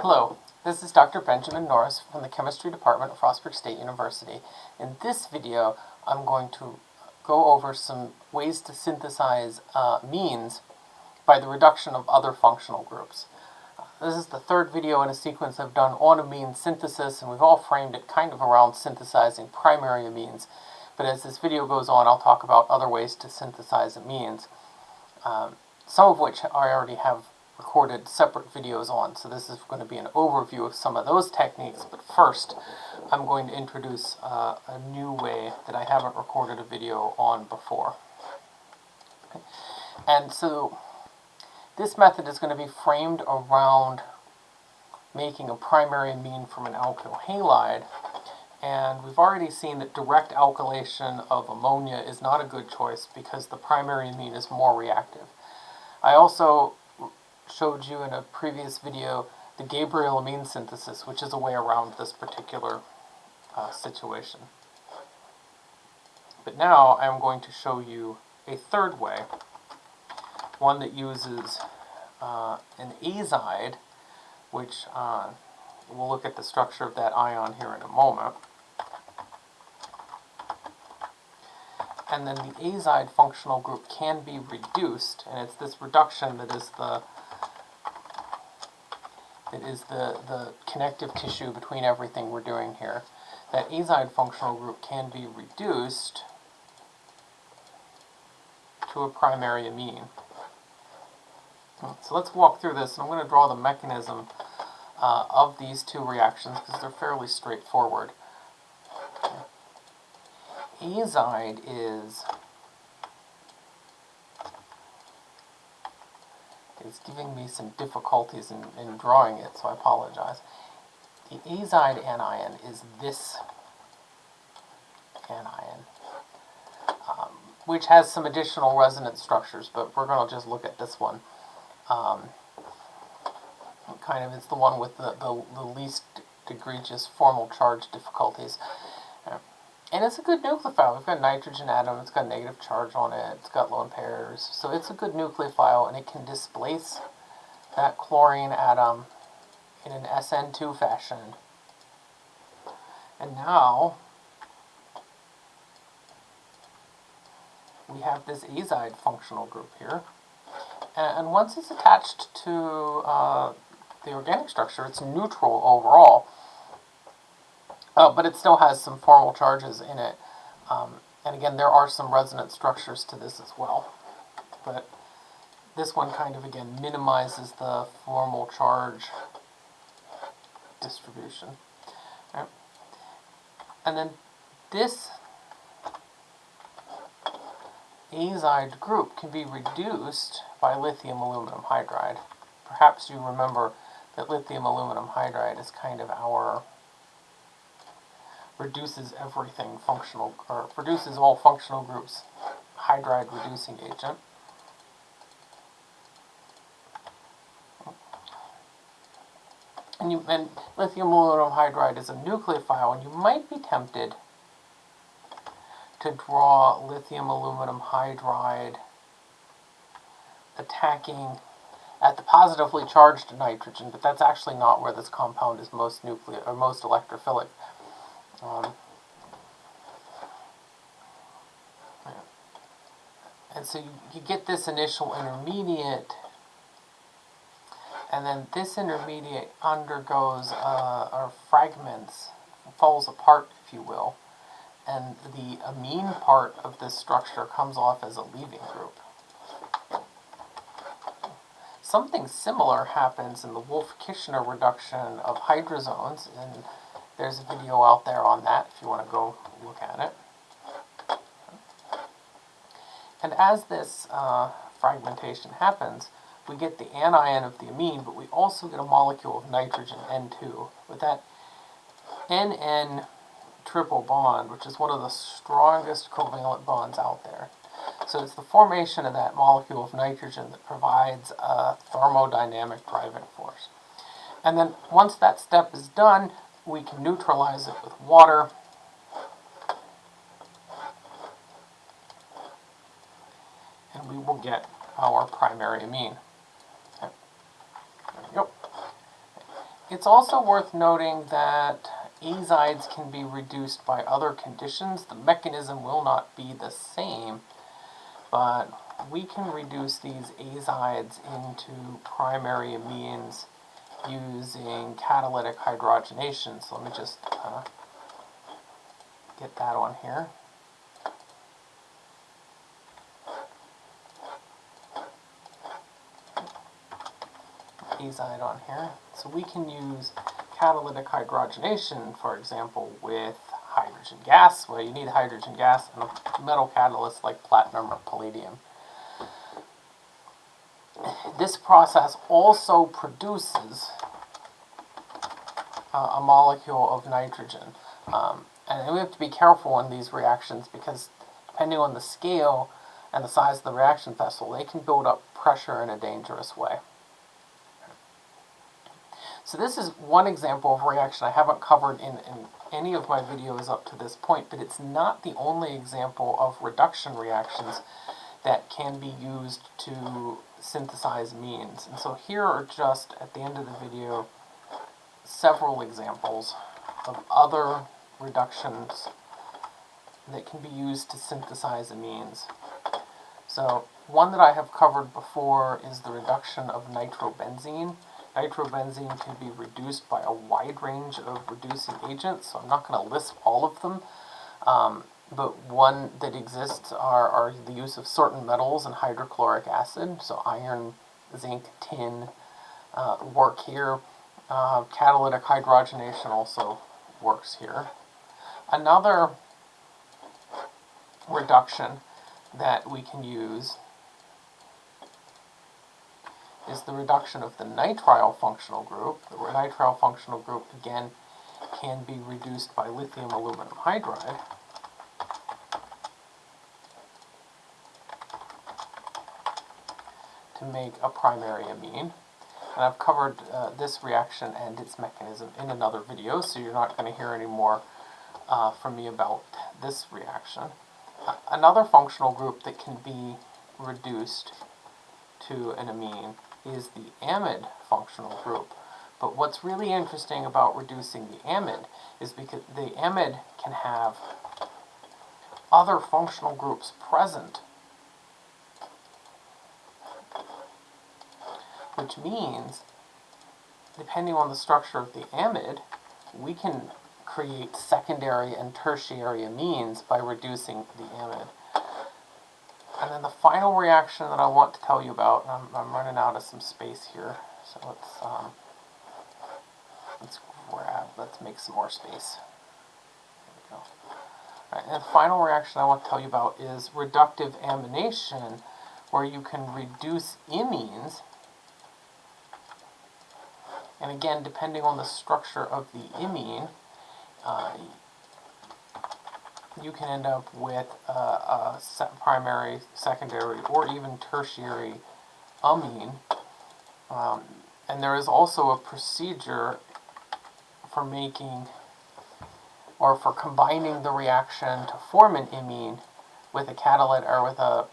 Hello, this is Dr. Benjamin Norris from the Chemistry Department of Frostburg State University. In this video, I'm going to go over some ways to synthesize uh, amines by the reduction of other functional groups. This is the third video in a sequence I've done on amine synthesis, and we've all framed it kind of around synthesizing primary amines. But as this video goes on, I'll talk about other ways to synthesize amines, um, some of which I already have recorded separate videos on. So this is going to be an overview of some of those techniques. But first, I'm going to introduce uh, a new way that I haven't recorded a video on before. Okay. And so this method is going to be framed around making a primary amine from an alkyl halide. And we've already seen that direct alkylation of ammonia is not a good choice because the primary amine is more reactive. I also showed you in a previous video the Gabriel amine synthesis, which is a way around this particular uh, situation. But now I'm going to show you a third way, one that uses uh, an azide, which uh, we'll look at the structure of that ion here in a moment. And then the azide functional group can be reduced, and it's this reduction that is the it is the, the connective tissue between everything we're doing here. That azide functional group can be reduced to a primary amine. So let's walk through this, and I'm going to draw the mechanism uh, of these two reactions because they're fairly straightforward. Azide is is giving me some difficulties in, in drawing it, so I apologize. The azide anion is this anion, um, which has some additional resonance structures, but we're going to just look at this one. Um, kind of, it's the one with the, the, the least egregious formal charge difficulties. And it's a good nucleophile. We've got a nitrogen atom, it's got a negative charge on it, it's got lone pairs. So it's a good nucleophile and it can displace that chlorine atom in an SN2 fashion. And now we have this azide functional group here. And once it's attached to uh, the organic structure, it's neutral overall. Oh, but it still has some formal charges in it. Um, and again, there are some resonance structures to this as well. But this one kind of, again, minimizes the formal charge distribution. Right? And then this azide group can be reduced by lithium aluminum hydride. Perhaps you remember that lithium aluminum hydride is kind of our reduces everything functional, or produces all functional groups hydride reducing agent. And, you, and lithium aluminum hydride is a nucleophile, and you might be tempted to draw lithium aluminum hydride attacking at the positively charged nitrogen, but that's actually not where this compound is most nuclear or most electrophilic. Um, and so you, you get this initial intermediate, and then this intermediate undergoes, uh, or fragments, falls apart, if you will, and the amine part of this structure comes off as a leaving group. Something similar happens in the Wolff-Kishner reduction of hydrazones in there's a video out there on that if you want to go look at it. And as this uh, fragmentation happens, we get the anion of the amine, but we also get a molecule of nitrogen, N2. With that NN triple bond, which is one of the strongest covalent bonds out there. So it's the formation of that molecule of nitrogen that provides a thermodynamic driving force. And then once that step is done, we can neutralize it with water. And we will get our primary amine. There we go. It's also worth noting that azides can be reduced by other conditions. The mechanism will not be the same, but we can reduce these azides into primary amines using catalytic hydrogenation. So let me just uh, get that on here. azide on here. So we can use catalytic hydrogenation, for example, with hydrogen gas, Well, you need hydrogen gas and a metal catalyst like platinum or palladium. This process also produces uh, a molecule of nitrogen. Um, and we have to be careful in these reactions because depending on the scale and the size of the reaction vessel, they can build up pressure in a dangerous way. So this is one example of reaction I haven't covered in, in any of my videos up to this point, but it's not the only example of reduction reactions that can be used to synthesize amines. And so here are just, at the end of the video, several examples of other reductions that can be used to synthesize amines. So one that I have covered before is the reduction of nitrobenzene. Nitrobenzene can be reduced by a wide range of reducing agents, so I'm not going to list all of them. Um, but one that exists are, are the use of certain metals and hydrochloric acid, so iron, zinc, tin uh, work here. Uh, catalytic hydrogenation also works here. Another reduction that we can use is the reduction of the nitrile functional group. The nitrile functional group, again, can be reduced by lithium aluminum hydride. To make a primary amine. And I've covered uh, this reaction and its mechanism in another video, so you're not going to hear any more uh, from me about this reaction. Uh, another functional group that can be reduced to an amine is the amide functional group. But what's really interesting about reducing the amide is because the amide can have other functional groups present, which means, depending on the structure of the amide, we can create secondary and tertiary amines by reducing the amide. And then the final reaction that I want to tell you about, I'm, I'm running out of some space here, so let's, um, let's grab, let's make some more space. We go. Right, and the final reaction I want to tell you about is reductive amination, where you can reduce imines, and again, depending on the structure of the imine, uh, you can end up with a, a primary, secondary, or even tertiary amine. Um, and there is also a procedure for making or for combining the reaction to form an imine with a catalytic or with a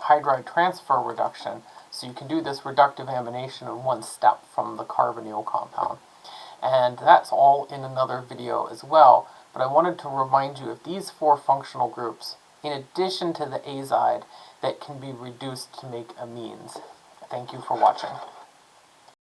hydride transfer reduction. So you can do this reductive amination in one step from the carbonyl compound. And that's all in another video as well but I wanted to remind you of these four functional groups, in addition to the azide, that can be reduced to make amines. Thank you for watching.